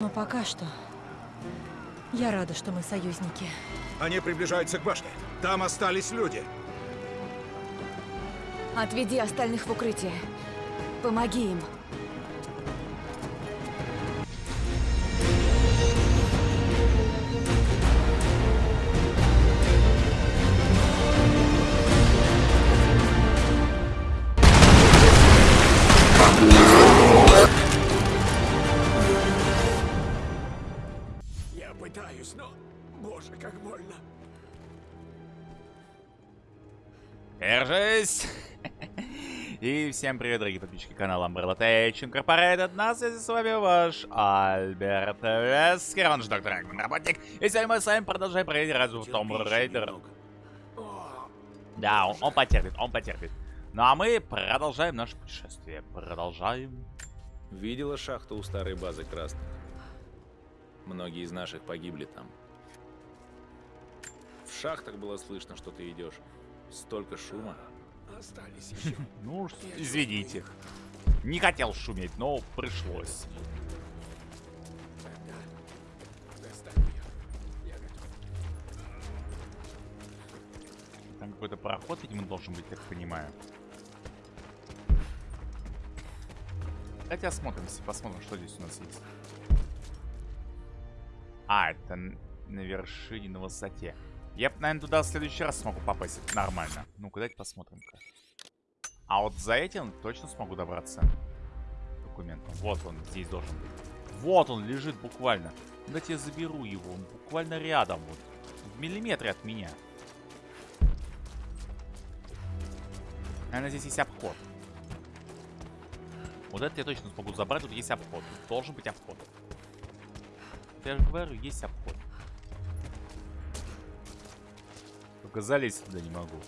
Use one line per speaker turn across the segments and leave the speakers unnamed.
Но пока что я рада, что мы союзники.
Они приближаются к башне. Там остались люди.
Отведи остальных в укрытие. Помоги им.
Держись! И всем привет, дорогие подписчики канала Umbrella Tech Incorporated. На связи с вами ваш Альберт Вескер, он же доктор Эгман, работник. И сегодня мы с вами продолжаем проверить разве Том Рейдер. Да, он, он потерпит, он потерпит. Ну а мы продолжаем наше путешествие. Продолжаем.
Видела шахту у старой базы красных? Многие из наших погибли там. В шахтах было слышно, что ты идешь. Столько шума.
Остались еще.
Ну, уж извините. Не хотел шуметь, но пришлось. Там какой-то пароход, видимо, должен быть, как понимаю. Давайте осмотримся, посмотрим, что здесь у нас есть. А, это на вершине, на высоте. Я, наверное, туда в следующий раз смогу попасть. Нормально. Ну-ка, давайте посмотрим-ка. А вот за этим точно смогу добраться. Документом. Вот он здесь должен быть. Вот он лежит буквально. Давайте я заберу его. Он буквально рядом. Вот. В миллиметре от меня. Наверное, здесь есть обход. Вот это я точно смогу забрать. Тут есть обход. Тут должен быть обход. Я же говорю, есть Только залезть туда не могу.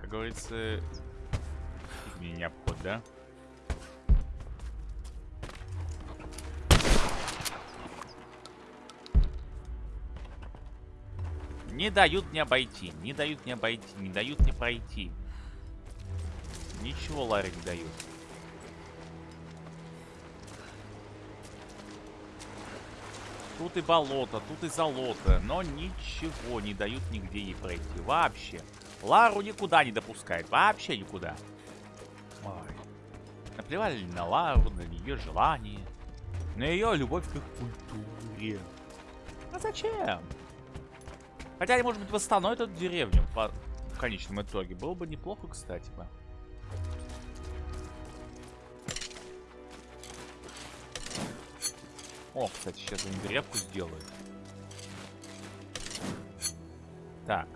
Как говорится, мне не обход, да? Не дают мне обойти, не дают мне обойти, не дают мне пройти. Ничего Ларри не дают. Тут и болото, тут и золото, но ничего не дают нигде ей пройти. Вообще. Лару никуда не допускает, вообще никуда. Ой. Наплевали на Лару, на ее желание, на ее любовь к их культуре. А зачем? Хотя они, может быть, восстановят эту деревню по в конечном итоге. Было бы неплохо, кстати бы. О, кстати, сейчас они древку сделают. Так.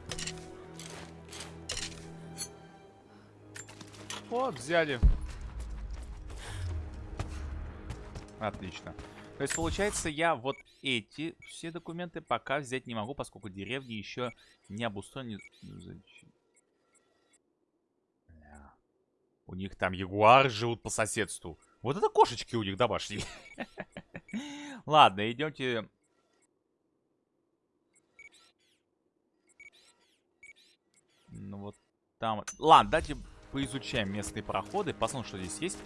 Вот, взяли. Отлично. То есть, получается, я вот эти все документы пока взять не могу, поскольку деревни еще не обустроены. У них там ягуары живут по соседству. Вот это кошечки у них домашние. Ладно, идемте. Ну вот там... Ладно, давайте поизучаем местные проходы. Посмотрим, что здесь есть.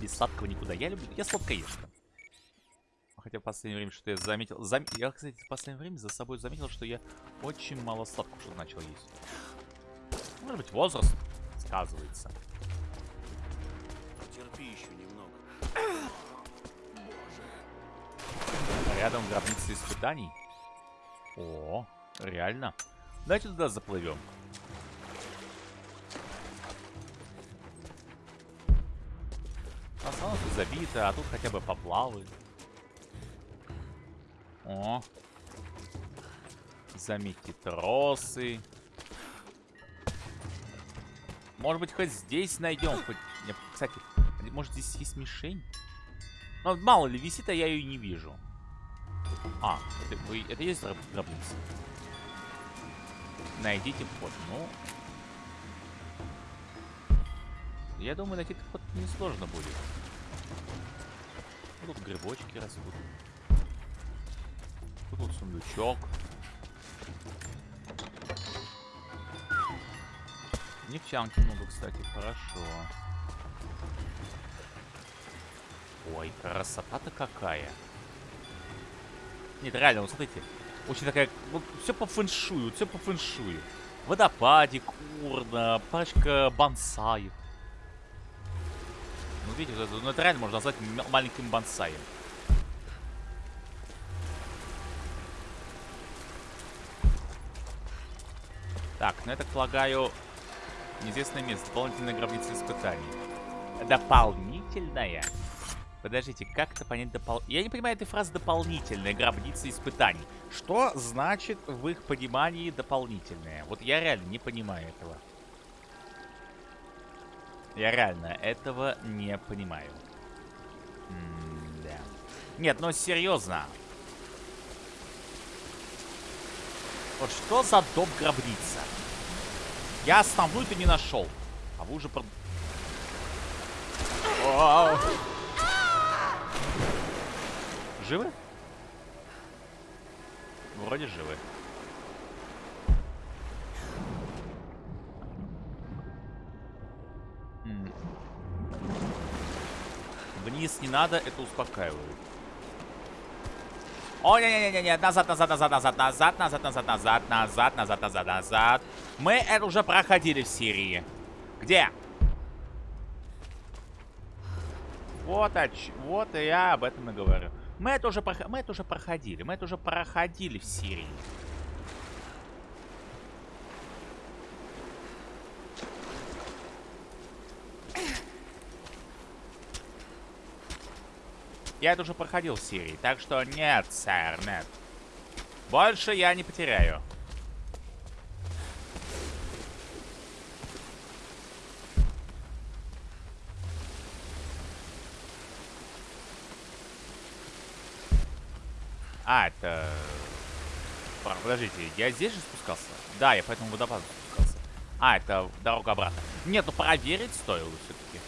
Без сладкого никуда. Я люблю... Я сладкоежка. Хотя в последнее время что я заметил... Зам... Я, кстати, в последнее время за собой заметил, что я очень мало сладкого что начал есть. Может быть, возраст сказывается.
Потерпи еще немного.
Рядом гробница испытаний. О, реально. Давайте туда заплывем. Основном тут забито, а тут хотя бы поплавают. О. Заметьте тросы. Может быть, хоть здесь найдем. Хоть... Кстати, может здесь есть мишень? Ну, мало ли, висит, а я ее не вижу. А, это, вы, это есть гроб- гробница? Найдите вход. Ну... Я думаю, найти вход несложно будет. Тут грибочки растут. Тут вот сундучок. Нефтянки много, кстати, хорошо. Ой, красота-то какая. Нет, реально, вот смотрите. Очень такая... Вот все по фэншую, все по фэншую. Водопадик, урна, парочка бонсаев. Ну, видите, вот это, ну, это реально можно назвать маленьким бонсаем. Так, ну я так полагаю, неизвестное место, дополнительная гробница испытаний. Дополнительная? Подождите, как это понять допол... Я не понимаю этой фразы «дополнительная гробница испытаний». Что значит в их понимании «дополнительная»? Вот я реально не понимаю этого. Я реально этого не понимаю. М-да. Нет, ну серьезно. Вот что за дом гробница? Я основную-то не нашел. А вы уже... Про... Вау. Живы? Вроде живы. Вниз не надо, это успокаивает. О, не-не-не-не, назад, назад, назад, назад, назад, назад, назад, назад, назад, назад, назад, назад. Мы это уже проходили в Сирии. Где? Вот, оч... вот я об этом и говорю. Мы это уже мы это уже проходили, мы это уже проходили в Сирии. Я это уже проходил в Сирии, так что нет, сэр, нет. Больше я не потеряю. А, это... Пар- Подождите, я здесь же спускался? Да, я по этому водопаду спускался. А, это дорога обратно. Нет, ну проверить стоило все-таки.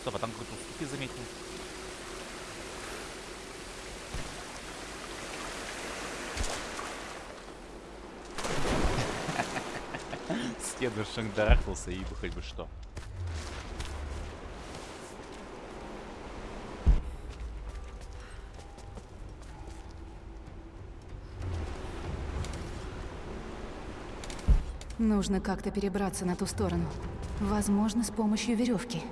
Стоп, а там какой-то уступи заметил. Стену шандарахнулся и бы хоть бы что.
Нужно как-то перебраться на ту сторону. Возможно, с помощью веревки.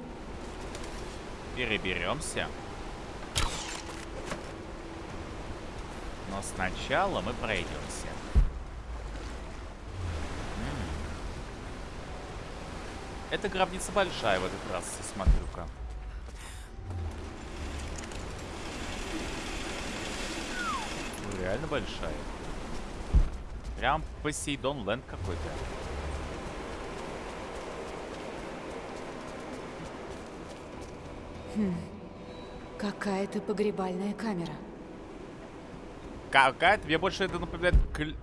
Переберемся. Но сначала мы пройдемся. Эта гробница большая в этот раз, смотрю-ка. Ну, Реально большая. Прям Посейдон Лэнд какой-то.
Какая-то погребальная камера.
Какая-то, мне больше это напоминает... кл-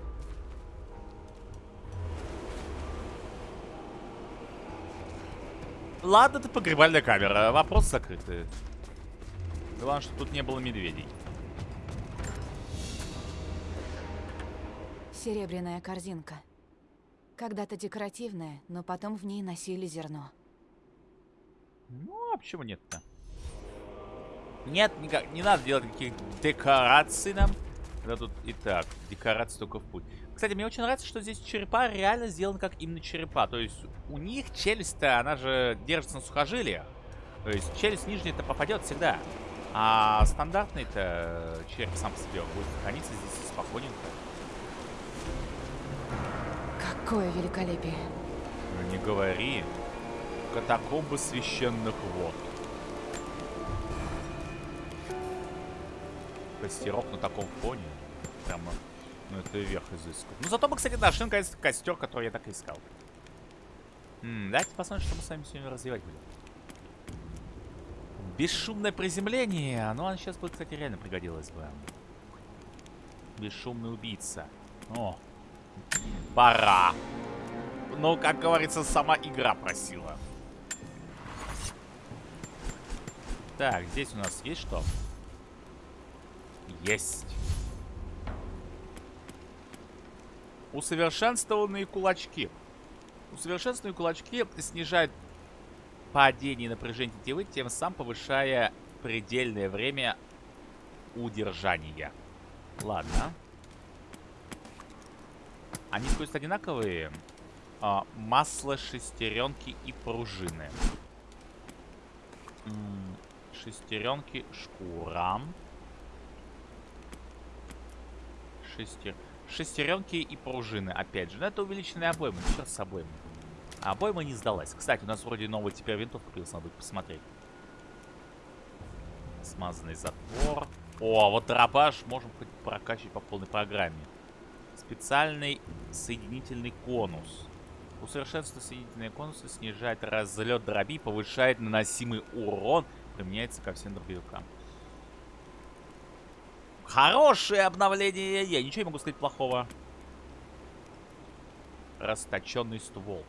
Ладно, это погребальная камера. Вопрос закрытый. Главное, что тут не было медведей.
Серебряная корзинка. Когда-то декоративная, но потом в ней носили зерно.
Ну, а почему нет-то? Нет, никак, не надо делать никаких декораций нам. Да тут и так, декорации только в путь. Кстати, мне очень нравится, что здесь черепа реально сделаны как именно черепа. То есть у них челюсть-то, она же держится на сухожилиях. То есть челюсть нижняя-то попадет всегда. А стандартный-то череп сам по себе будет храниться здесь спокойненько.
Какое великолепие.
Ну не говори. Катакомбы священных вод. Костерок на таком фоне. Прямо, ну это верх изысков. Ну зато мы, кстати, нашли наконец костер, который я так искал. М, давайте посмотрим, что мы с вами сегодня развивать будем. Бесшумное приземление. Ну, оно сейчас будет, кстати, реально пригодилось бы. Бесшумный убийца. О, пора. Ну, как говорится, сама игра просила. Так, здесь у нас есть что? Есть. Усовершенствованные кулачки. Усовершенствованные кулачки снижают падение напряжения тетивы, тем самым повышая предельное время удержания. Ладно. Они стоят одинаковые. А, масло, шестеренки и пружины. М, Шестеренки, шкура. Шестер... Шестеренки и пружины, опять же. Но это увеличенная обойма. Ну, Черт с обоймой. А обойма не сдалась. Кстати, у нас вроде новая теперь винтовка появилась. Надо будет посмотреть. Смазанный затвор. О, вот дробаш можем хоть прокачивать по полной программе. Специальный соединительный конус. Усовершенствуя соединительные конусы, снижает разлет дроби, повышает наносимый урон, применяется ко всем дробовикам. Хорошее обновление! Я ничего не могу сказать плохого. Расточенный ствол.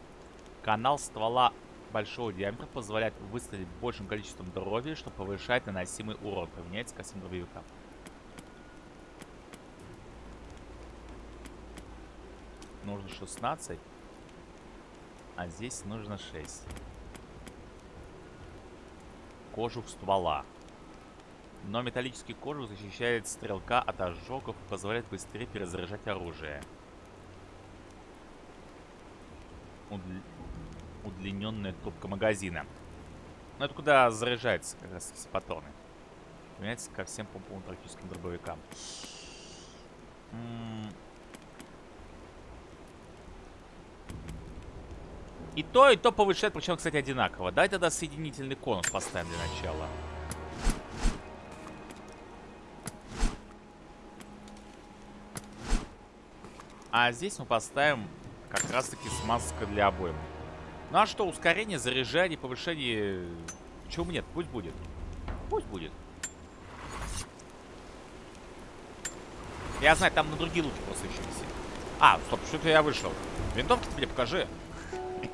Канал ствола большого диаметра позволяет выстрелить большим количеством дроби, что повышает наносимый урон. Применяется ко всем дробовикам. Нужно 16. А здесь нужно 6. Кожух ствола. Но металлический кожух защищает стрелка от ожогов и позволяет быстрее перезаряжать оружие. Удл... Удлиненная трубка магазина. Ну это куда заряжается как раз все патроны. Применяется ко всем помповым практическим дробовикам. М, И то, и то повышает, причем, кстати, одинаково. Дай тогда соединительный конус поставим для начала. А здесь мы поставим как раз-таки смазка для обоймы. Ну а что, ускорение, заряжание, повышение... Почему нет? Пусть будет. Пусть будет. Я знаю, там на другие луки просто еще висит. А, стоп, что-то я вышел. Винтовки тебе покажи.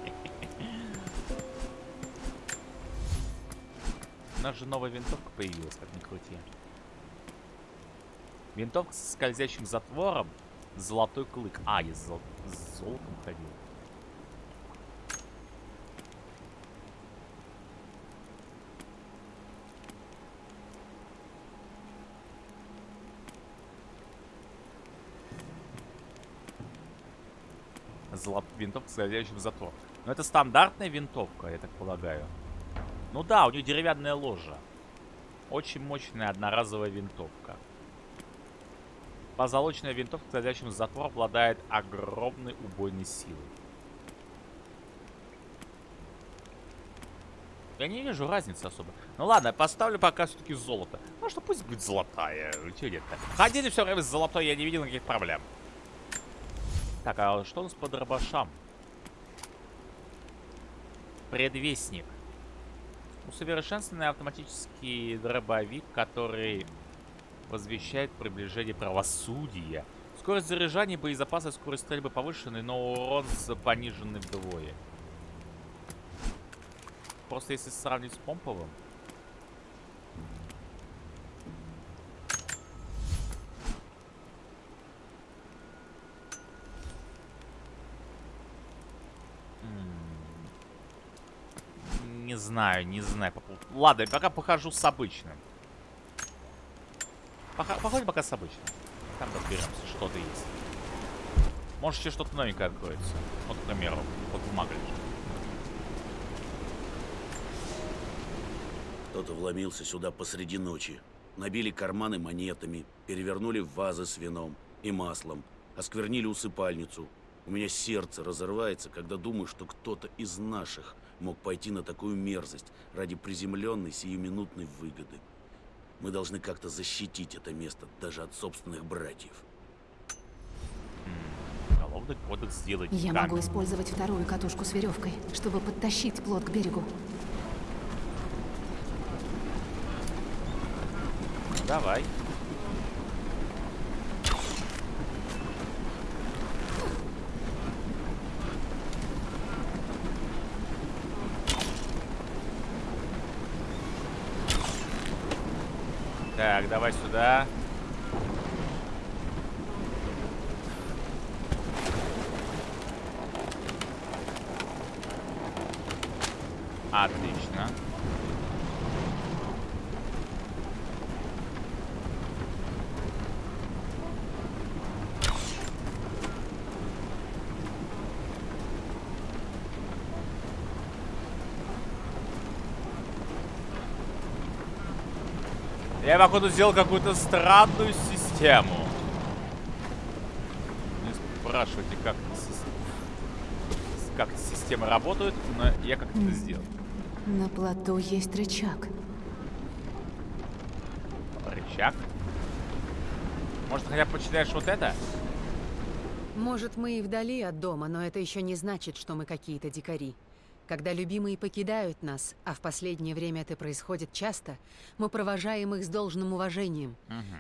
У нас же новая винтовка появилась, как ни крути. Винтовка с скользящим затвором. Золотой клык. А, я с, зол- с золотом ходил. Золот... Винтовка с скользящим затвором. Но это стандартная винтовка, я так полагаю. Ну да, у нее деревянная ложа. Очень мощная одноразовая винтовка. Позолоченная винтовка с скользящим затвором обладает огромной убойной силой. Я не вижу разницы особо. Ну ладно, поставлю пока все-таки золото. Ну что, пусть будет золотая. Че нет-то? Ходили все время с золотой, я не видел никаких проблем. Так, а что у нас по дробашам? Предвестник. Усовершенствованный автоматический дробовик, который возвещает приближение правосудия. Скорость заряжания, боезапаса, скорость стрельбы повышены, но урон пониженный вдвое. Просто если сравнить с помповым. Не знаю, не знаю. Ладно, пока похожу с обычным. Походим пока с обычным. Там разберемся, что-то есть. Может, еще что-то новенькое откроется. Вот, к примеру, вот бумага лежит.
Кто-то вломился сюда посреди ночи. Набили карманы монетами, перевернули вазы с вином и маслом, осквернили усыпальницу. У меня сердце разрывается, когда думаю, что кто-то из наших мог пойти на такую мерзость ради приземленной сиюминутной выгоды. Мы должны как-то защитить это место даже от собственных братьев.
Уголовный кодекс сделать
Я
камень.
могу использовать вторую катушку с веревкой, чтобы подтащить плот к берегу.
Давай. Так, давай сюда. Отлично. Я, походу, сделал какую-то странную систему. Не спрашивайте, как, как системы работают, но я как-то это сделал.
На плоту есть рычаг.
Рычаг. Может, хотя бы почитаешь вот это?
Может, мы и вдали от дома, но это еще не значит, что мы какие-то дикари. Когда любимые покидают нас, а в последнее время это происходит часто, мы провожаем их с должным уважением.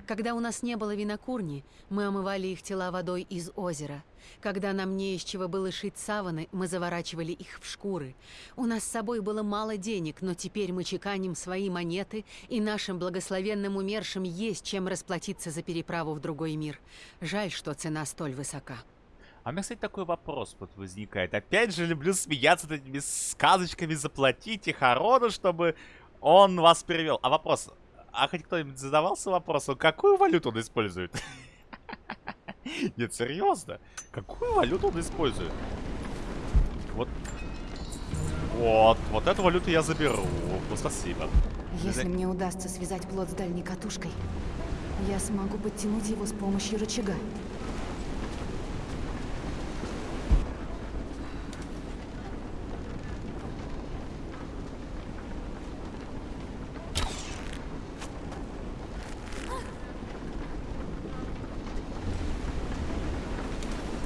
Когда у нас не было винокурни, мы омывали их тела водой из озера. Когда нам не из чего было шить саваны, мы заворачивали их в шкуры. У нас с собой было мало денег, но теперь мы чеканим свои монеты, и нашим благословенным умершим есть чем расплатиться за переправу в другой мир. Жаль, что цена столь высока.
А у меня, кстати, такой вопрос вот возникает. Опять же, люблю смеяться над этими сказочками «Заплатите Харону, чтобы он вас перевел». А вопрос, а хоть кто-нибудь задавался вопросом, какую валюту он использует? Нет, серьезно. Какую валюту он использует? Вот. Вот, вот эту валюту я заберу. Ну, спасибо.
Если мне удастся связать плот с дальней катушкой, я смогу подтянуть его с помощью рычага.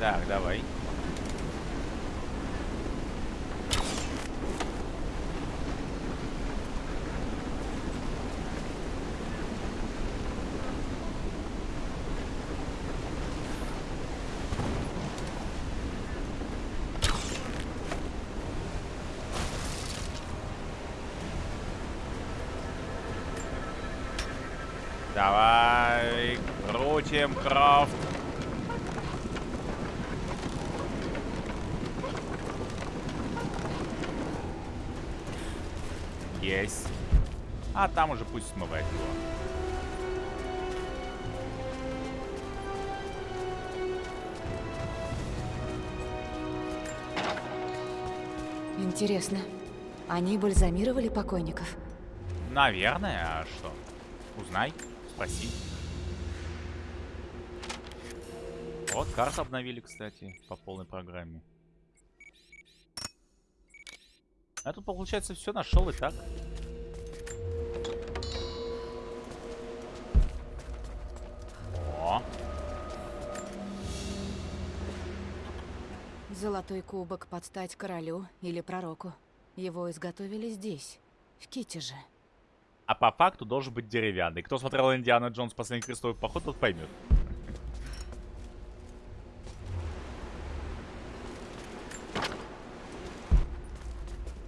Так, давай. Давай, крутим крафт. Есть. А там уже пусть смывает его.
Интересно, они бальзамировали покойников?
Наверное, а что? Узнай, спроси. Вот, карту обновили, кстати, по полной программе. А тут, получается, все нашел и так.
Золотой кубок под стать королю или пророку. Его изготовили здесь, в Китеже.
а по факту должен быть деревянный. Кто смотрел Индиана Джонс последний крестовый поход, тот поймет.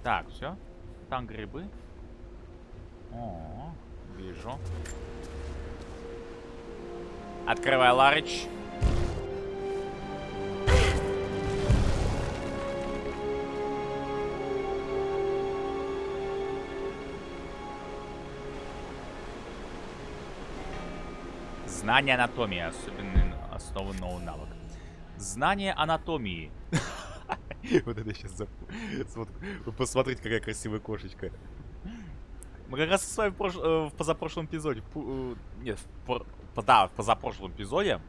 Так, все. Там грибы. О, вижу. Открывай Ларыч. Знание анатомии, особенный основан новый навык. Знание анатомии. Вот это сейчас Вы посмотрите, какая красивая кошечка. Мы как раз с вами в, э, позапрошлом эпизоде... э, Нет, да, в позапрошлом эпизоде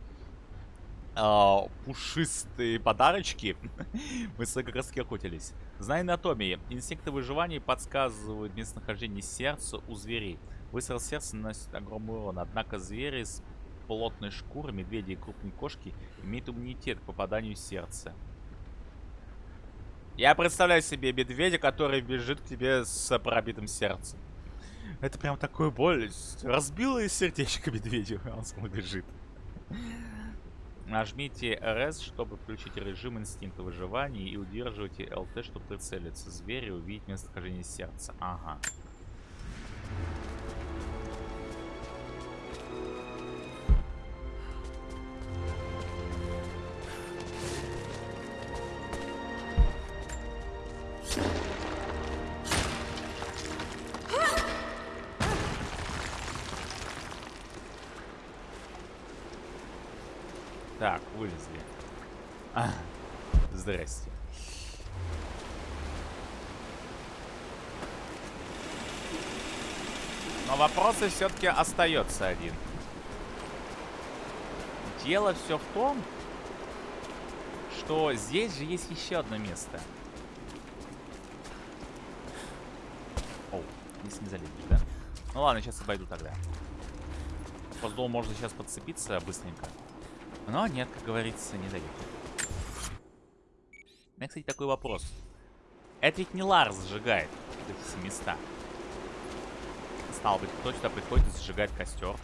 а, пушистые подарочки. Мы с вами как раз таки охотились. Знание анатомии. Инстинкты выживания подсказывают местонахождение сердца у зверей. Выстрел сердца наносит огромный урон. Однако звери с плотной шкурой, медведи и крупные кошки имеют иммунитет к попаданию в сердце. Я представляю себе медведя, который бежит к тебе с пробитым сердцем. Это прям такое боль. Разбило и сердечко медведю, он сам бежит. Нажмите RS, чтобы включить режим инстинкта выживания и удерживайте LT, чтобы прицелиться. Звери увидеть местонахождение сердца. Ага. Здрасте. Но вопросы все-таки остается один. Дело все в том, что здесь же есть еще одно место. О, здесь не залезешь, да? Ну ладно, сейчас обойду тогда. Поздол можно сейчас подцепиться быстренько. Но нет, как говорится, не дают. У меня, кстати, такой вопрос. Это ведь не Ларс сжигает эти места. Стало быть, кто сюда приходит и сжигает костер.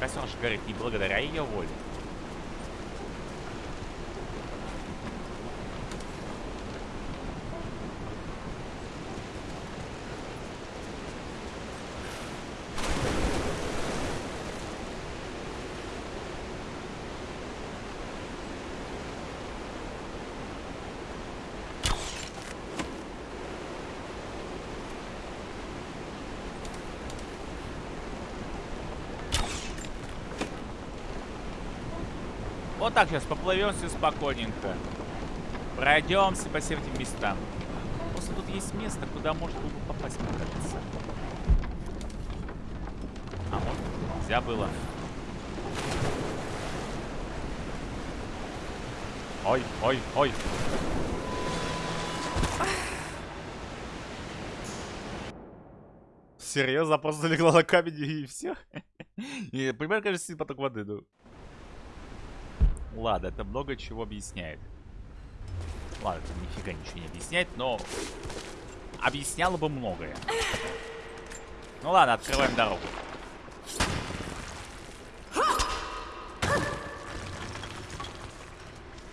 Костер же горит не благодаря ее воле. Так сейчас поплывемся спокойненько. Пройдемся по всем этим местам. Просто тут есть место, куда можно было бы попасть, мне кажется. А может, нельзя было. Ой, ой, ой. Серьезно, просто легла на камень и все? И, понимаю, кажется, поток воды, ну. Ладно, это много чего объясняет. Ладно, это нифига ничего не объясняет, но объясняло бы многое. Ну ладно, открываем дорогу.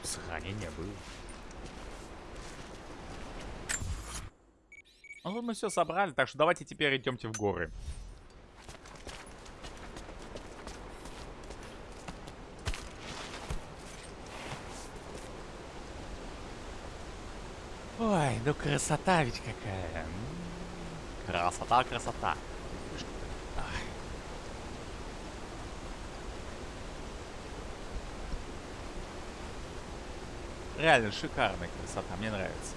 Сохранение было. Ну мы все собрали, так что давайте теперь идемте в горы. Ой, ну красота ведь какая. Красота, красота. Реально шикарная красота, мне нравится.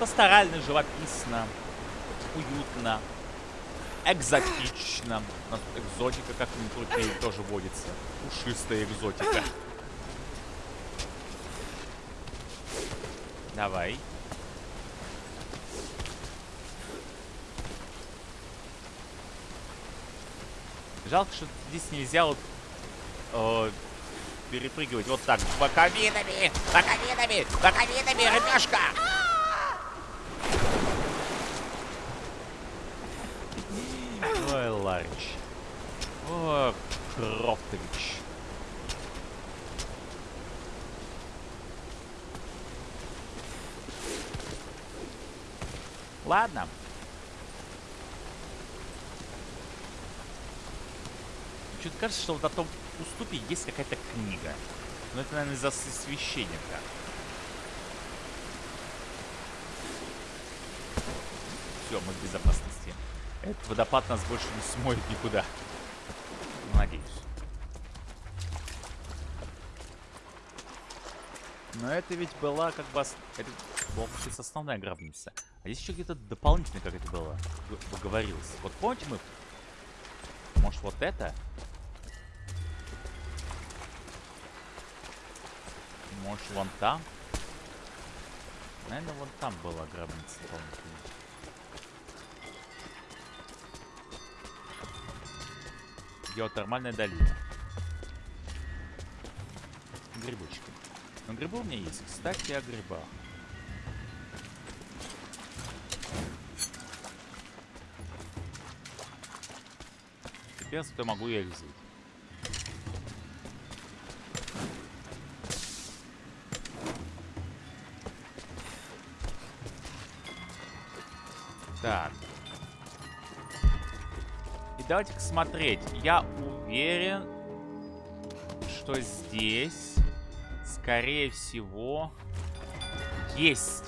Пасторально, живописно, уютно, экзотично. У нас тут экзотика, как ни крути, тоже водится. Пушистая экзотика. Давай. Жалко, что здесь нельзя вот э, перепрыгивать вот так. Боковинами! Боковинами! Боковинами, рыбешка! Ой, Ларич. О, Кроптович. Ладно. Что-то кажется, что вот на том уступе есть какая-то книга. Но это, наверное, из-за священника. Все, мы в безопасности. Этот водопад нас больше не смоет никуда. Надеюсь. Но это ведь была как бы... Это была получается основная гробница. А здесь еще где-то дополнительно как это было г- говорилось. Вот помните мы... Может вот это? Может вон там? Наверное, вон там была гробница дополнительная. Геотермальная долина. Грибочки. Но грибы у меня есть. Кстати, о грибах. Зато могу я их взять. Так. И давайте-ка смотреть. Я уверен, что здесь, скорее всего, есть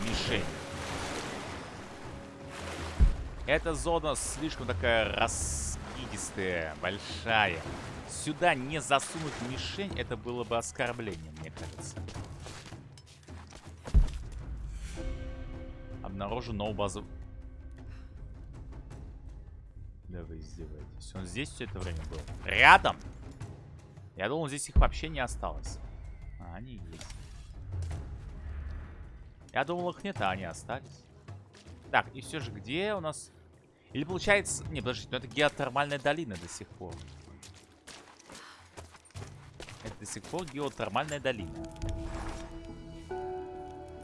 мишень. Эта зона слишком такая раскидистая, большая. сюда не засунуть мишень, это было бы оскорбление, мне кажется. Обнаружу новую базу. Да вы издеваетесь. Он здесь все это время был? Рядом? Я думал, здесь их вообще не осталось. А, они есть. Я думал, их нет, а они остались. Так, и все же, где у нас... Или получается... Не, подождите, ну это геотермальная долина до сих пор. Это до сих пор геотермальная долина.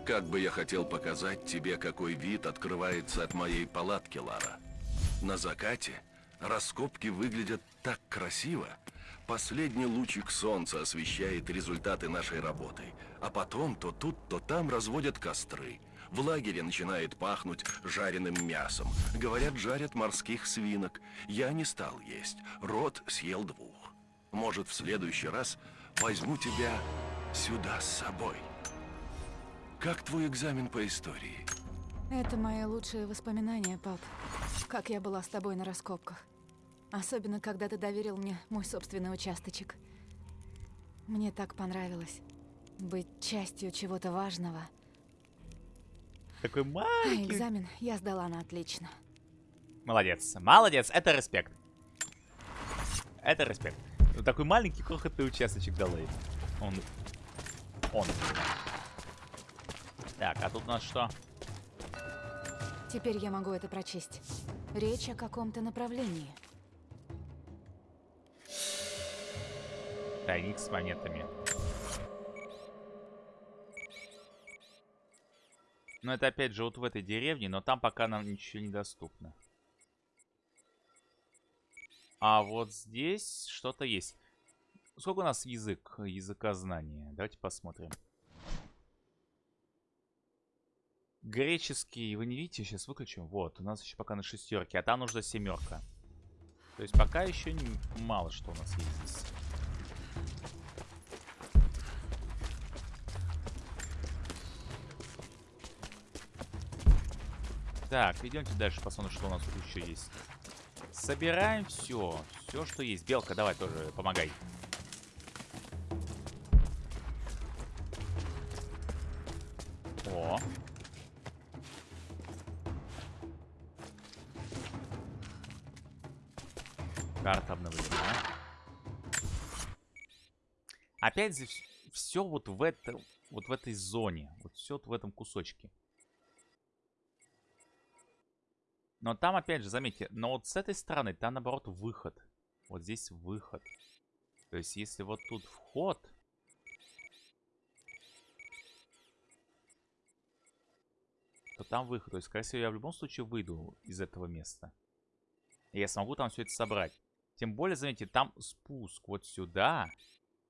Как бы я хотел показать тебе, какой вид открывается от моей палатки, Лара. На закате раскопки выглядят так красиво. Последний лучик солнца освещает результаты нашей работы. А потом то тут, то там разводят костры. В лагере начинает пахнуть жареным мясом. Говорят, жарят морских свинок. Я не стал есть. Рот съел двух. Может, в следующий раз возьму тебя сюда с собой. Как твой экзамен по истории?
Это мои лучшие воспоминания, пап. Как я была с тобой на раскопках. Особенно, когда ты доверил мне мой собственный участочек. Мне так понравилось быть частью чего-то важного.
Такой
А
маленький.
экзамен я сдала на отлично.
Молодец. Молодец. Это респект. Это респект. Такой маленький крохотный участочек дала ей. Он. Он. Так, а тут у нас что?
Теперь я могу это прочесть. Речь о каком-то направлении.
Тайник с монетами. Но это опять же вот в этой деревне, но там пока нам ничего не доступно. А вот здесь что-то есть. Сколько у нас язык, языкознания? Давайте посмотрим. Греческий, вы не видите, сейчас выключим. Вот, у нас еще пока на шестерке, а там нужна семерка. То есть пока еще не- мало что у нас есть здесь. Так, идемте дальше, посмотрим, что у нас тут еще есть. Собираем все. Все, что есть. Белка, давай тоже помогай. О. Карта обновлена. Опять же, все вот в, это, вот в этой зоне. Вот все вот в этом кусочке. Но там, опять же, заметьте, но вот с этой стороны, там, наоборот, выход. Вот здесь выход. То есть, если вот тут вход... То там выход. То есть, скорее всего, я в любом случае выйду из этого места. И я смогу там все это собрать. Тем более, заметьте, там спуск вот сюда,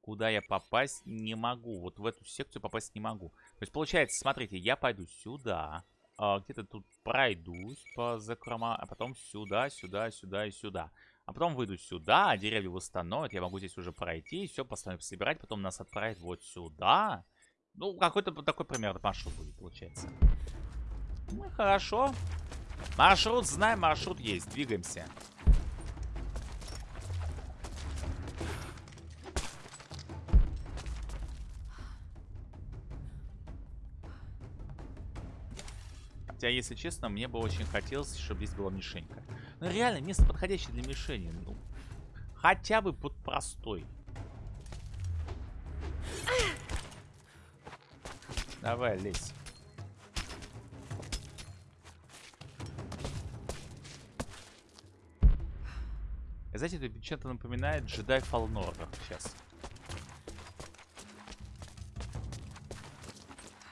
куда я попасть не могу. Вот в эту секцию попасть не могу. То есть, получается, смотрите, я пойду сюда а, где-то тут пройдусь по закрома, а потом сюда, сюда, сюда и сюда. А потом выйду сюда, а деревья восстановят, я могу здесь уже пройти, все поставим собирать, потом нас отправить вот сюда. Ну, какой-то такой примерно маршрут будет, получается. Ну, хорошо. Маршрут знаем, маршрут есть, двигаемся. Хотя, если честно, мне бы очень хотелось, чтобы здесь была мишенька. Ну, реально, место подходящее для мишени. Ну, хотя бы под простой. Давай, лезь. Знаете, это чем-то напоминает Fallen Order сейчас.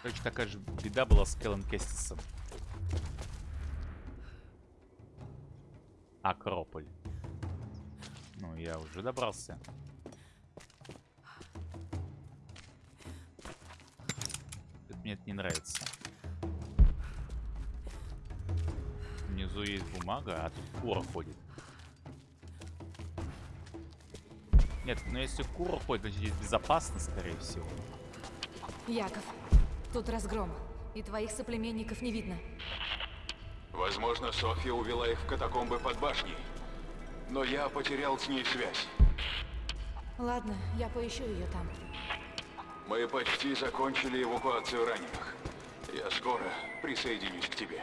Короче, такая же беда была с Келлен Кестисом. Акрополь. Ну, я уже добрался. Это мне это не нравится. Внизу есть бумага, а тут кура ходит. Нет, ну если кура ходит, значит здесь безопасно, скорее всего.
Яков, тут разгром. И твоих соплеменников не видно.
Возможно, Софья увела их в катакомбы под башней. Но я потерял с ней связь.
Ладно, я поищу ее там.
Мы почти закончили эвакуацию раненых. Я скоро присоединюсь к тебе.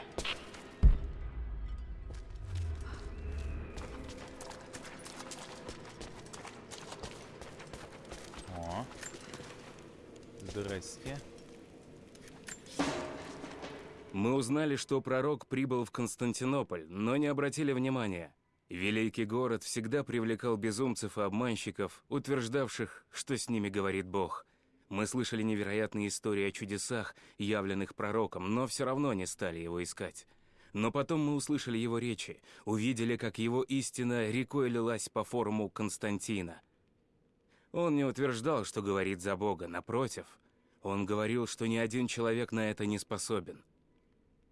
Узнали, что пророк прибыл в Константинополь, но не обратили внимания. Великий город всегда привлекал безумцев и обманщиков, утверждавших, что с ними говорит Бог. Мы слышали невероятные истории о чудесах, явленных пророком, но все равно не стали его искать. Но потом мы услышали его речи, увидели, как его истина рекой лилась по форуму Константина. Он не утверждал, что говорит за Бога, напротив, он говорил, что ни один человек на это не способен.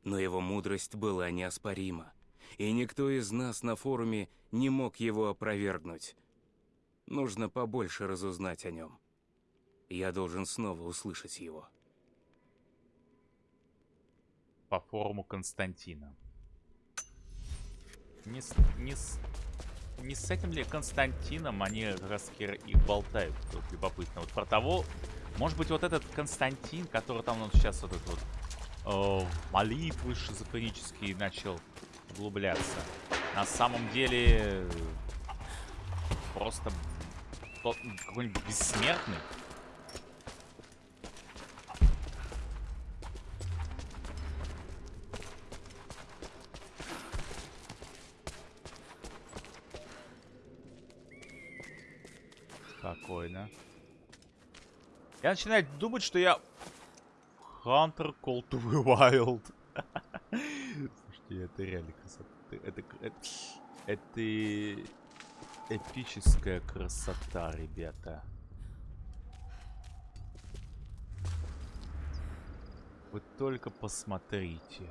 Но его мудрость была неоспорима, и никто из нас на форуме не мог его опровергнуть. Нужно побольше разузнать о нем. Я должен снова услышать его.
По форуму Константина. Не с, не с, не с этим ли Константином они как раз и болтают? Вот любопытно. Вот про того, может быть, вот этот Константин, который там он сейчас вот этот вот э, молитвы шизофренические начал углубляться. На самом деле просто какой-нибудь бессмертный. Спокойно. Я начинаю думать, что я Hunter Call to the Wild. Слушайте, это реально красота. Это, это, это эпическая красота, ребята. Вы только посмотрите.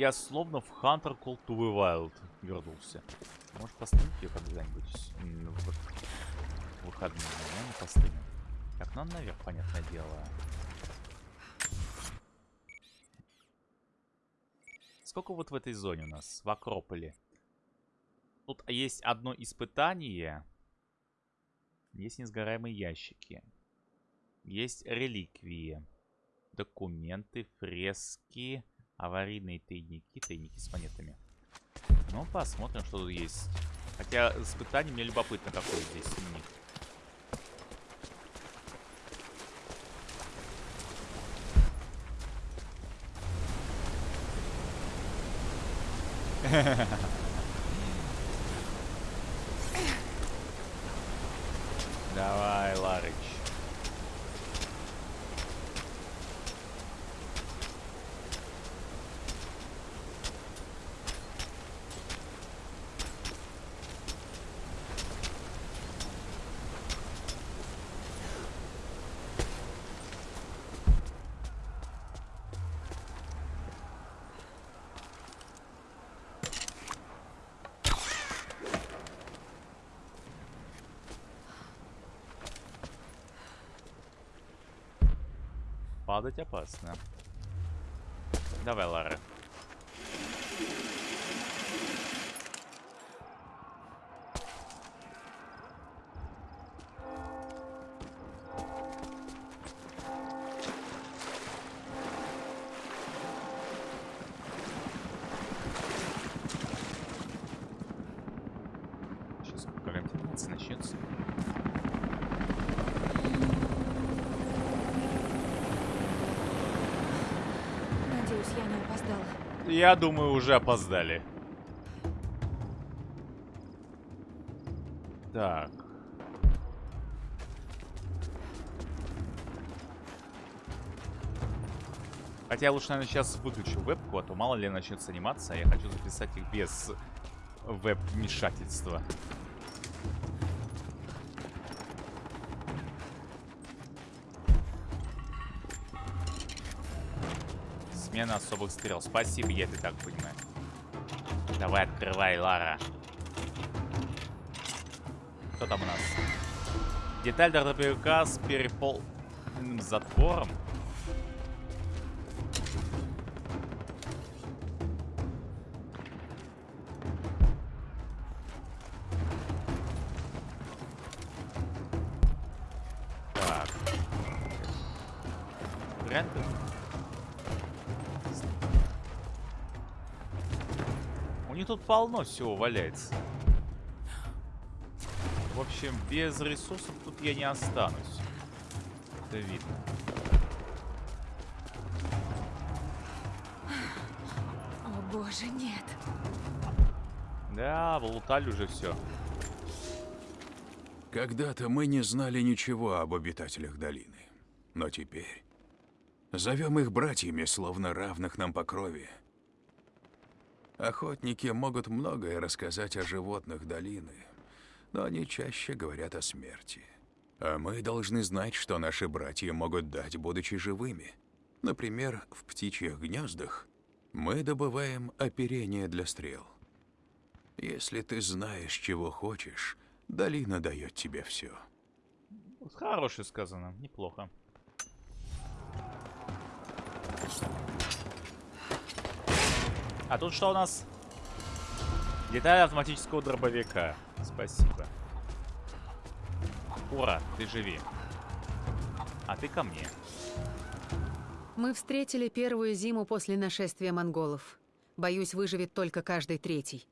Я словно в Hunter Call to the Wild вернулся. Может постримить ее когда-нибудь в выходные, но не постримим. Так, ну наверх, понятное дело. Сколько вот в этой зоне у нас, в Акрополе? Тут есть одно испытание. Есть несгораемые ящики. Есть реликвии. Документы, фрески, аварийные тайники, тайники с монетами. Ну, посмотрим, что тут есть. Хотя испытание мне любопытно, какой здесь у. Давай, Ларыч. Падать опасно. Давай, Лара.
Я
думаю, уже опоздали. Так. Хотя я лучше, наверное, сейчас выключу вебку, а то мало ли начнется анимация, а я хочу записать их без веб-вмешательства. Смена особых стрел. Спасибо, я это так понимаю. Давай, открывай, Лара. Что там у нас? Деталь дробовика с перепол... естественным затвором. Полно всего валяется. В общем, без ресурсов тут я не останусь. Это видно.
О боже, нет.
Да, влутали уже все.
Когда-то мы не знали ничего об обитателях долины. Но теперь зовем их братьями, словно равных нам по крови. Охотники могут многое рассказать о животных долины, но они чаще говорят о смерти. А мы должны знать, что наши братья могут дать, будучи живыми. Например, в птичьих гнездах мы добываем оперение для стрел. Если ты знаешь, чего хочешь, долина дает тебе все.
Хорошее сказано, неплохо. А тут что у нас? Деталь автоматического дробовика. Спасибо. Ура, ты живи. А ты ко мне.
Мы встретили первую зиму после нашествия монголов. Боюсь, выживет только каждый третий.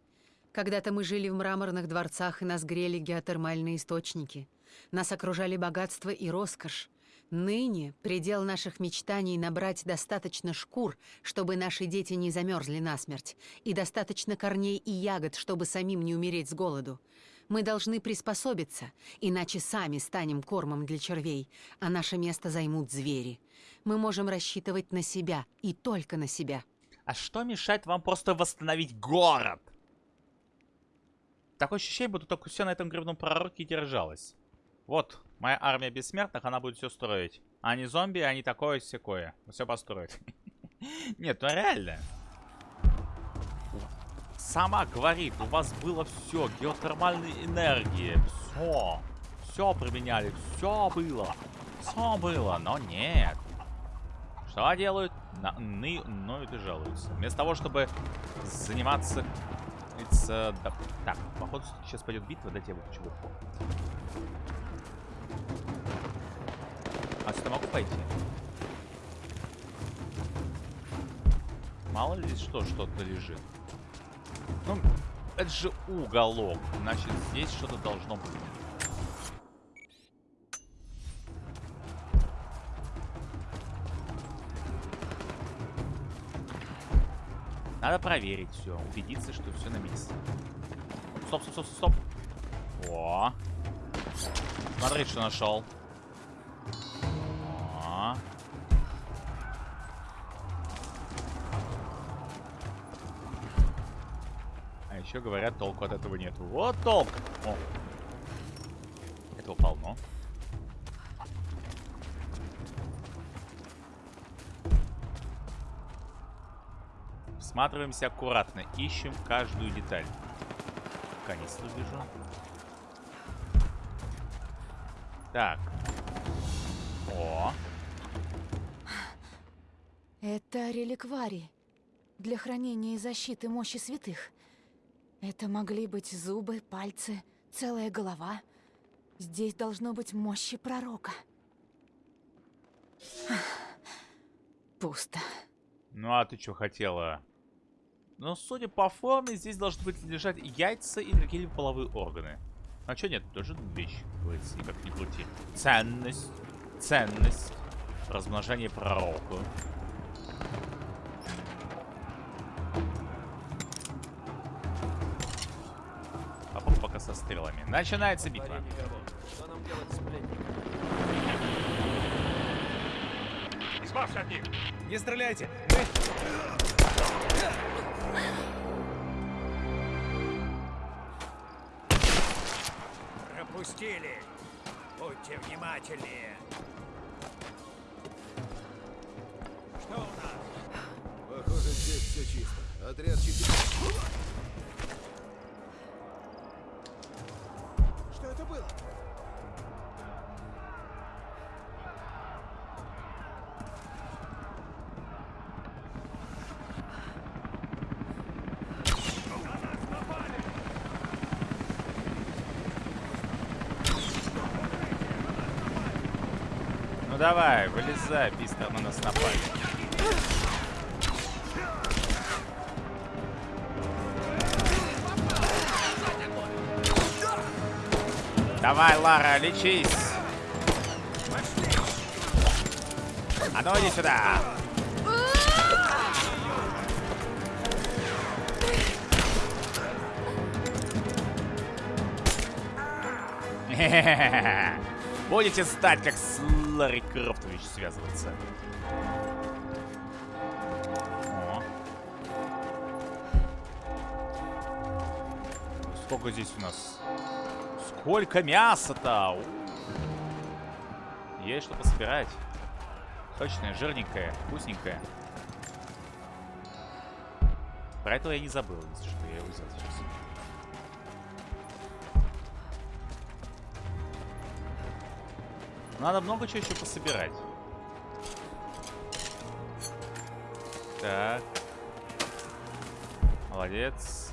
Когда-то мы жили в мраморных дворцах, и нас грели геотермальные источники. Нас окружали богатство и роскошь. Ныне предел наших мечтаний набрать достаточно шкур, чтобы наши дети не замерзли насмерть, и достаточно корней и ягод, чтобы самим не умереть с голоду. Мы должны приспособиться, иначе сами станем кормом для червей, а наше место займут звери. Мы можем рассчитывать на себя, и только на себя.
А что мешает вам просто восстановить город? Такое ощущение, будто только все на этом гребном пророке держалось. Вот, моя армия бессмертных, она будет все строить. Не зомби, они такое секое. Все построят. Нет, ну реально. Сама говорит, у вас было все, геотермальная энергия, все. Все применяли, все было. Все было, но нет. Что делают? На, ны, ноют и жалуются. Вместо того, чтобы заниматься... Да, так, походу сейчас пойдет битва, дайте я выключу. А сюда могу пойти? Мало ли что, что-то лежит. Ну, это же уголок. Значит, здесь что-то должно быть. Надо проверить все, убедиться, что все на месте. Стоп, стоп, стоп, стоп. О. Смотри, что нашел. О. А еще говорят, толку от этого нет. Вот толк! О. Этого полно. Всматриваемся аккуратно, ищем каждую деталь. Канистру вижу. Так. О.
Это реликварий для хранения и защиты мощи святых. Это могли быть зубы, пальцы, целая голова. Здесь должно быть мощи пророка. Пусто.
Ну а ты что хотела? Но судя по форме, здесь должны быть лежать яйца и какие-либо половые органы. А что нет? Тоже вещь, говорится, никак не крути. Ценность. Ценность. Размножение пророка. Попробуй пока со стрелами. Начинается битва.
Что нам делать с пленником?
Избавься от них!
Не стреляйте!
Пропустили! Будьте внимательнее! Что у нас?
Похоже, здесь все чисто. Отряд 4.
Давай, вылезай, быстро на нас напали. Давай, Лара, лечись. А ну иди сюда. Будете стать как с Ларри Крофтович связываться. О. Сколько здесь у нас? Сколько мяса-то? Есть что пособирать. Точное, жирненькое, вкусненькое. Про этого я не забыл, если что, я его взял Надо много чего еще пособирать. Так. Молодец.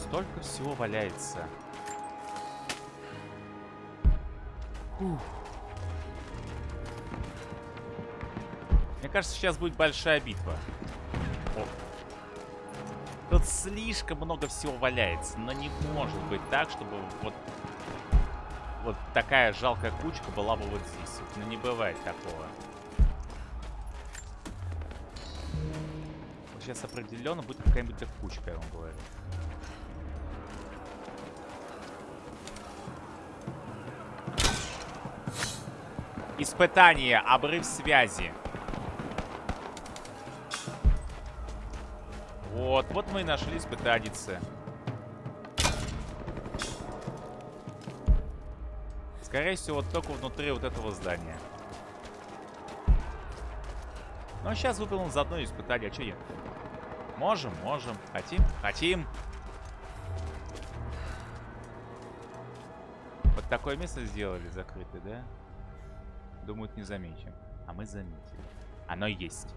Столько всего валяется. Фух. Мне кажется, сейчас будет большая битва. О. Тут слишком много всего валяется, но не может быть так, чтобы вот вот такая жалкая кучка была бы вот здесь. Ну не бывает такого. Вот сейчас определенно будет какая-нибудь кучка, я вам говорю. Испытание. Обрыв связи. Вот, вот мы и нашли испытаницы. Скорее всего, только внутри вот этого здания. А сейчас выполним заодно испытание. А что нет? Можем, можем. Хотим? Хотим. Вот такое место сделали закрытое, да? Думают, не заметим. А мы заметили. Оно есть.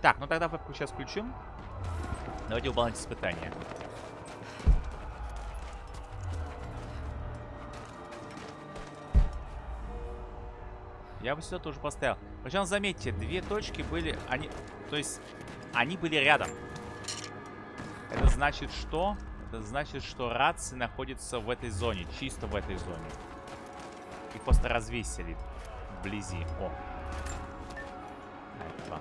Так, ну тогда вебку сейчас включим. Давайте выполнять испытание. Я бы сюда тоже поставил. Причем, заметьте, две точки были... Они... То есть, они были рядом. Это значит что? Это значит, что рации находятся в этой зоне. Чисто в этой зоне. Их просто развесили вблизи. О. Два.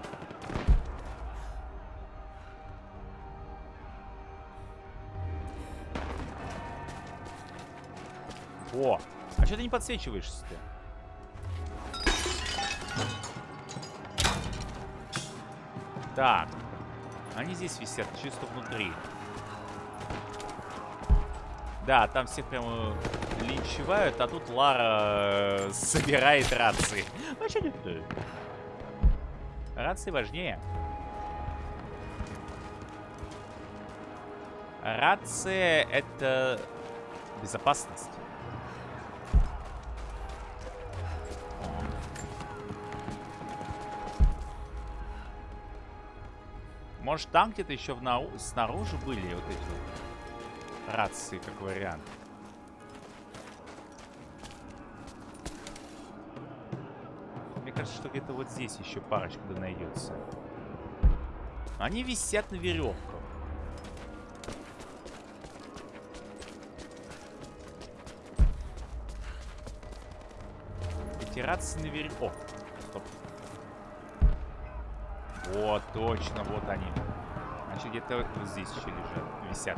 О! А что ты не подсвечиваешься-то? Так. Они здесь висят, чисто внутри. Да, там всех прямо линчевают, а тут Лара э, собирает рации. Ну, что нет Рации важнее. Рация — это безопасность. Может, там где-то еще в нау... снаружи были вот эти вот рации, как вариант. Мне кажется, что где-то вот здесь еще парочка да найдется. Они висят на веревках. Эти рации на веревках. Вот, точно, вот они. Значит, где-то вот здесь еще лежат, висят.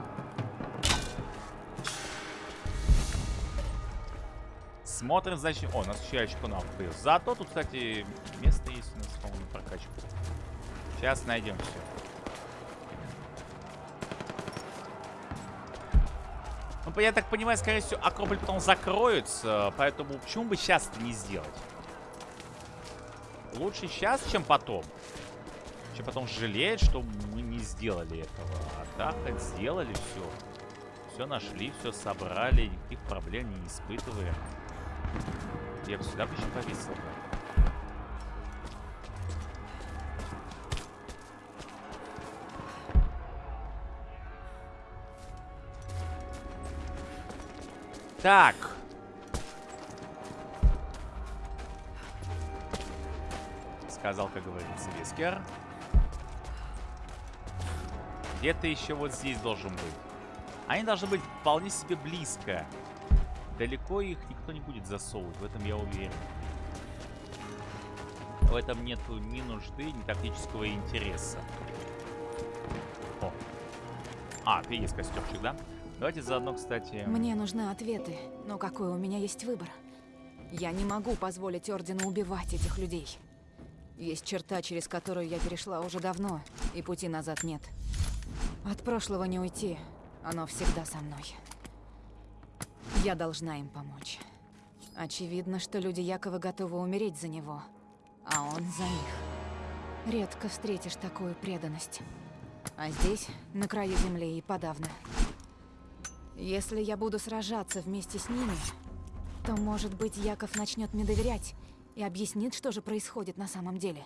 Смотрим, значит... О, у нас еще очко нам открыл. Зато тут, кстати, место есть у нас, по-моему, прокачку. Сейчас найдем все. Ну, я так понимаю, скорее всего, Акрополь потом закроется, поэтому почему бы сейчас это не сделать? Лучше сейчас, чем потом. Чем потом жалеть, что мы не сделали этого. А так хоть сделали все. Все нашли, все собрали, никаких проблем не испытываем. Я бы сюда бы еще повесил. Так. сказал, как говорится, Вискер. Где-то еще вот здесь должен быть. Они должны быть вполне себе близко. Далеко их никто не будет засовывать, в этом я уверен. В этом нету ни нужды, ни тактического интереса. О. А, ты есть костюмчик, да? Давайте заодно, кстати...
Мне нужны ответы, но какой у меня есть выбор? Я не могу позволить Ордену убивать этих людей. Есть черта, через которую я перешла уже давно, и пути назад нет. От прошлого не уйти, оно всегда со мной. Я должна им помочь. Очевидно, что люди Якова готовы умереть за него, а он за них. Редко встретишь такую преданность. А здесь, на краю земли, и подавно. Если я буду сражаться вместе с ними, то, может быть, Яков начнет мне доверять и объяснит, что же происходит на самом деле.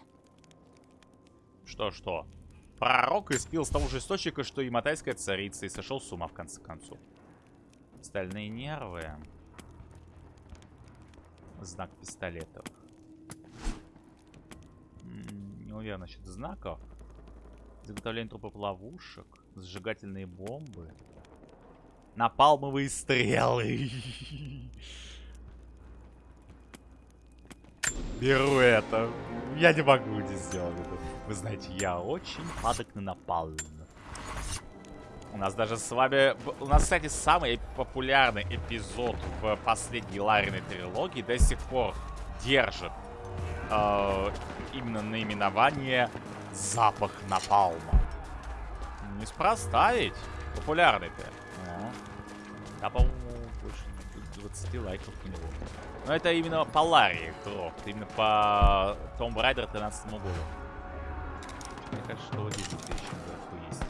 Что-что? Пророк испил с того же источника, что и матайская царица, и сошел с ума в конце концов. Стальные нервы. Знак пистолетов. Не уверен насчет знаков. Изготовление трупов ловушек. Сжигательные бомбы. Напалмовые стрелы. Беру это. Я не могу не сделать это. Вы знаете, я очень падок на напалм. У нас даже с вами... У нас, кстати, самый популярный эпизод в последней Лариной трилогии до сих пор держит э, именно наименование «Запах напалма». Неспроста ведь. Популярный-то. Да, по-моему, больше 20 лайков у него. Но это именно по Ларри Крофт. Именно по Tomb Raider 13 году. Мне кажется, что вот здесь еще наверху есть.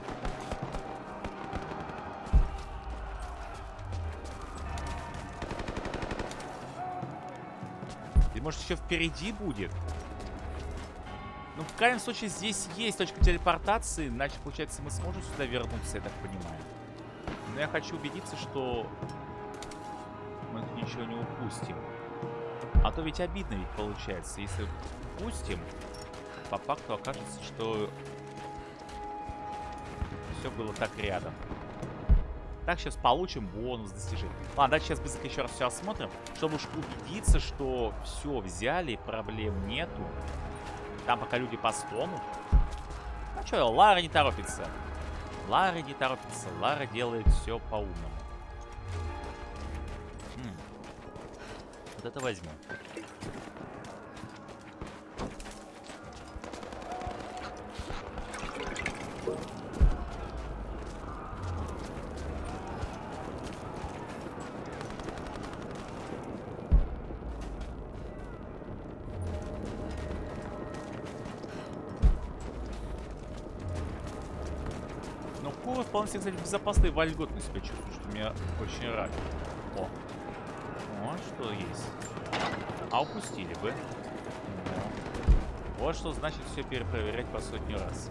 И может еще впереди будет? Ну, в крайнем случае, здесь есть точка телепортации, значит, получается, мы сможем сюда вернуться, я так понимаю. Но я хочу убедиться, что мы ничего не упустим. А то ведь обидно ведь получается, если упустим, по факту окажется, что все было так рядом. Так, сейчас получим бонус достижений. Ладно, давайте сейчас быстренько еще раз все осмотрим, чтобы уж убедиться, что все взяли, проблем нету. Там пока люди постонут. Ну что, Лара не торопится. Лара не торопится. Лара делает все по-умному. Вот это возьму. Кура вполне себе, кстати, безопасно и вольготно себя чувствую, что меня очень рад. О. Что есть. А упустили бы. Вот что значит все перепроверять по сотню раз.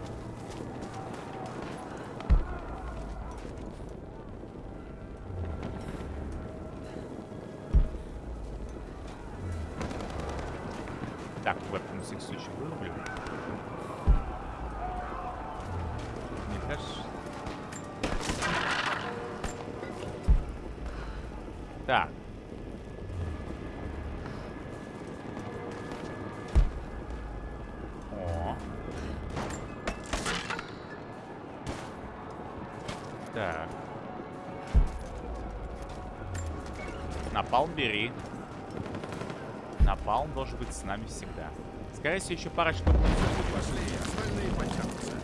С нами всегда. Скорее всего, еще парочку
Пошли, остальные потянутся.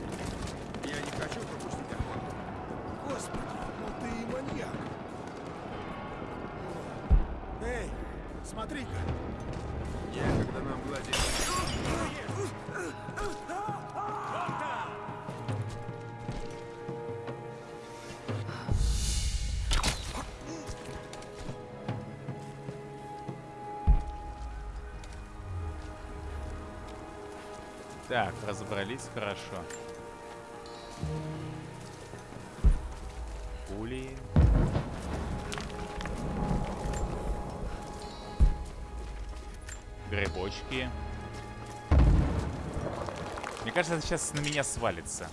Так, разобрались хорошо. Пули. Грибочки. Мне кажется, это сейчас на меня свалится.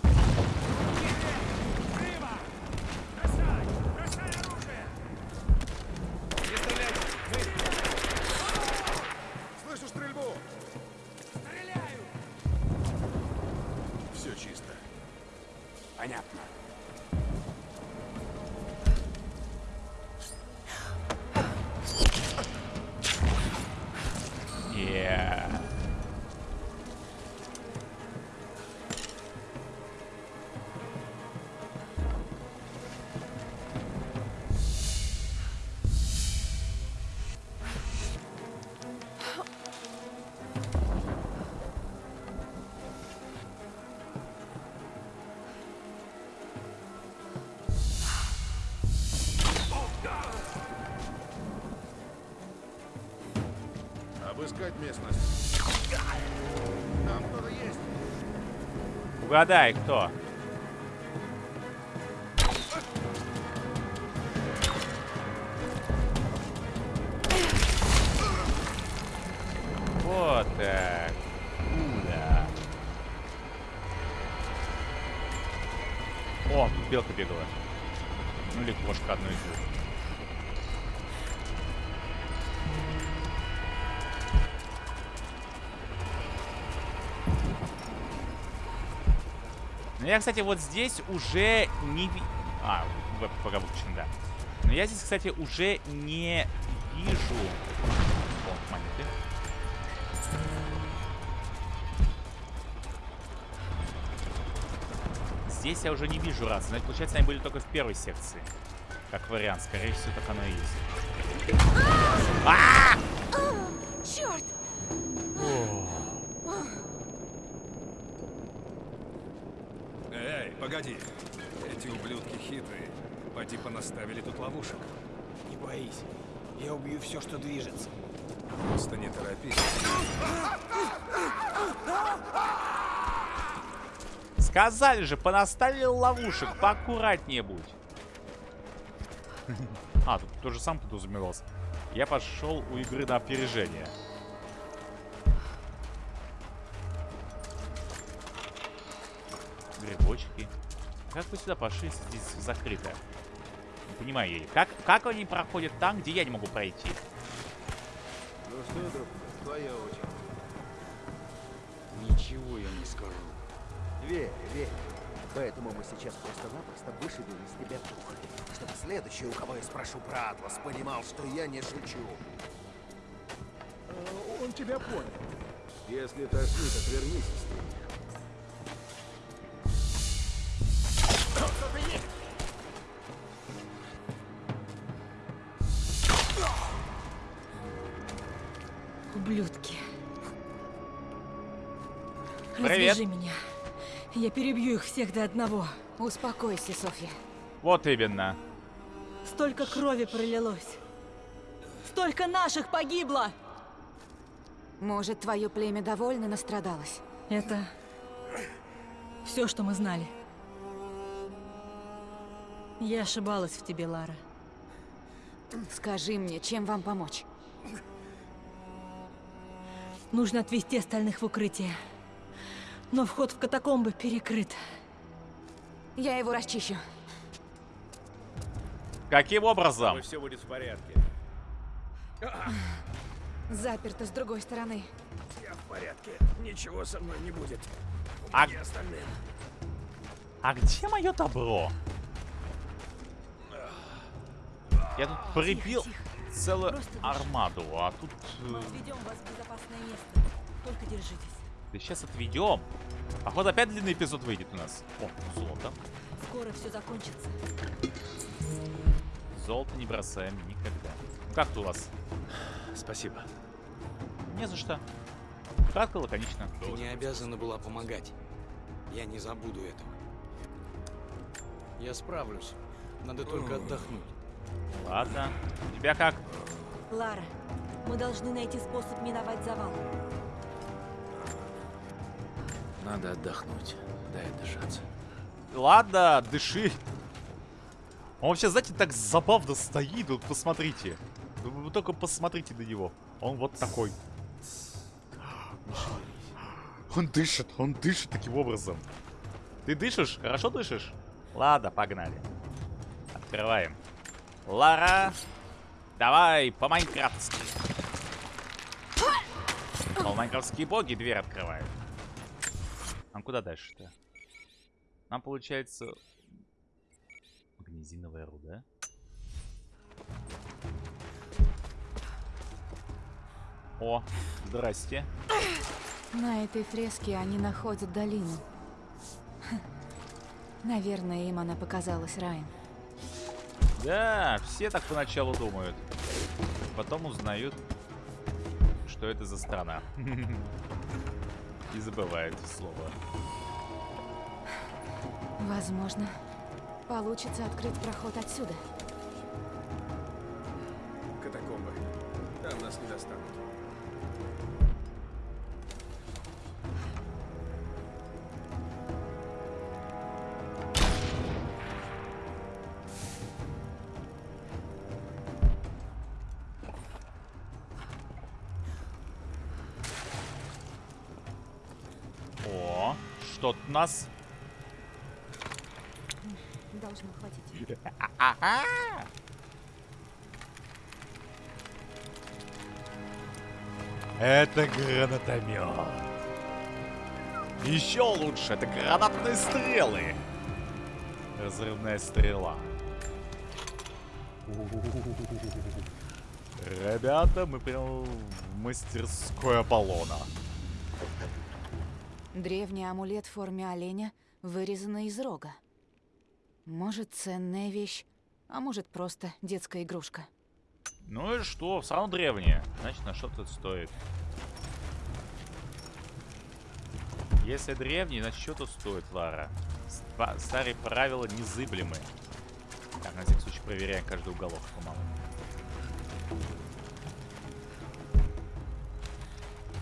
Угадай, кто? Ну, я, кстати, вот здесь уже не. А, пока выключен, да. Но я здесь, кстати, уже не вижу... О, монеты. Здесь я уже не вижу раз. Значит, получается, они были только в первой секции. Как вариант. Скорее всего, так оно и есть. А!
Черт!
Погоди. Эти ублюдки хитрые. По типа наставили тут ловушек.
Не боись. Я убью все, что движется.
Просто не торопись.
Сказали же, понаставили ловушек. Поаккуратнее будь. А, тут тоже сам подразумевался. Я пошел у игры на опережение. Как вы сюда пошли, здесь закрыто? Не понимаю я. Как, как они проходят там, где я не могу пройти?
Ну что, доктор, твоя очередь.
Ничего я не скажу.
Верь, верь. Поэтому мы сейчас просто-напросто вышибем из тебя дух. Чтобы следующий, у кого я спрошу про Атлас, понимал, что я не шучу.
Э, Он тебя понял. Если тошнит, отвернись
Привет.
Развяжи меня. Я перебью их всех до одного.
Успокойся, Софья.
Вот именно.
Столько крови пролилось. Столько наших погибло.
Может, твое племя довольно настрадалось?
Это все, что мы знали. Я ошибалась в тебе, Лара.
Скажи мне, чем вам помочь?
Нужно отвезти остальных в укрытие. Но вход в катакомбы перекрыт.
Я его расчищу.
Каким образом?
Все будет в порядке.
Заперто с другой стороны.
Я в порядке. Ничего со мной не будет.
А-
Где остальные?
А где мое добро? Я тут прибил целую армаду, а тут... э,
Мы вас в безопасное место. Только держитесь.
Да сейчас отведем. Походу опять длинный эпизод выйдет у нас. О, золото.
Скоро все закончится.
Золото не бросаем никогда. Ну, Как тут у вас?
Спасибо.
Не за что. Кратко, лаконично.
Ты не обязана была помогать. Я не забуду этого. Я справлюсь. Надо только отдохнуть.
Ладно. У тебя как?
Лара, мы должны найти способ миновать завал.
Надо отдохнуть. Дай отдышаться.
Ладно, дыши. Он вообще, знаете, так забавно стоит. Вот посмотрите. Вы только посмотрите на него. Он вот такой. Он дышит, он дышит таким образом. Ты дышишь? Хорошо дышишь? Ладно, погнали. Открываем. Лара, давай по-майнкрафтски. Майнкрафтские боги дверь открывают. Нам куда дальше-то? Нам получается... Магнезиновая руда. О, здрасте.
На этой фреске они находят долину. Наверное, им она показалась раем.
Да, все так поначалу думают. Потом узнают, что это за страна. И забывают слово.
Возможно, получится открыть проход отсюда.
Нас?
Должно хватить.
Это гранатомет. Еще лучше, это гранатные стрелы. Разрывная стрела. Ребята, мы прям в мастерской Аполлона.
Древний амулет форме оленя, вырезанный из рога. Может, ценная вещь, а может, просто детская игрушка.
Ну и что, все равно древнее. Значит, на что-то стоит. Если древний, значит, что-то стоит, Лара. Ста- Старые правила незыблемы. Так, на всякий случай проверяем каждый уголок, по-моему.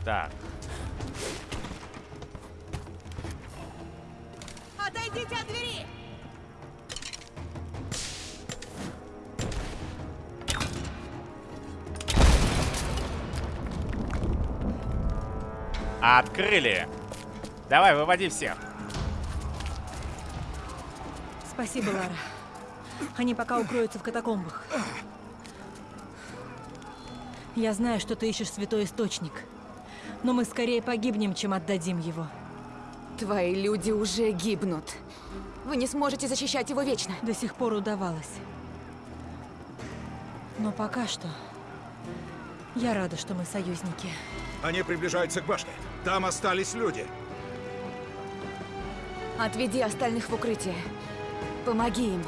Так,
Отойдите от двери!
открыли. Давай, выводи всех.
Спасибо, Лара. Они пока укроются в катакомбах. Я знаю, что ты ищешь святой источник. Но мы скорее погибнем, чем отдадим его.
Твои люди уже гибнут. Вы не сможете защищать его вечно.
До сих пор удавалось. Но пока что... Я рада, что мы союзники.
Они приближаются к башне. Там остались люди.
Отведи остальных в укрытие. Помоги им.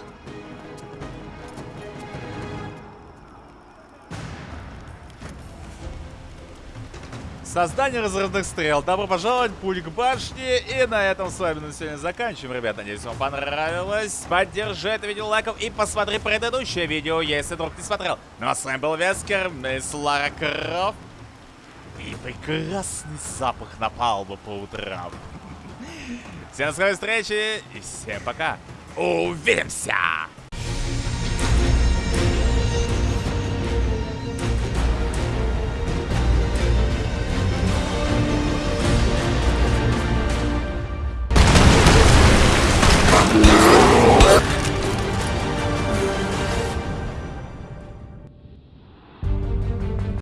Создание разрывных стрел. Добро пожаловать, путь к башне. И на этом с вами на сегодня заканчиваем, ребята. Надеюсь, вам понравилось. Поддержи это видео лайком и посмотри предыдущее видео, если вдруг не смотрел. Ну а с вами был Вескер, мисс Лара Крофт. И прекрасный запах напалма по утрам. Всем скорой встречи и всем пока. Увидимся!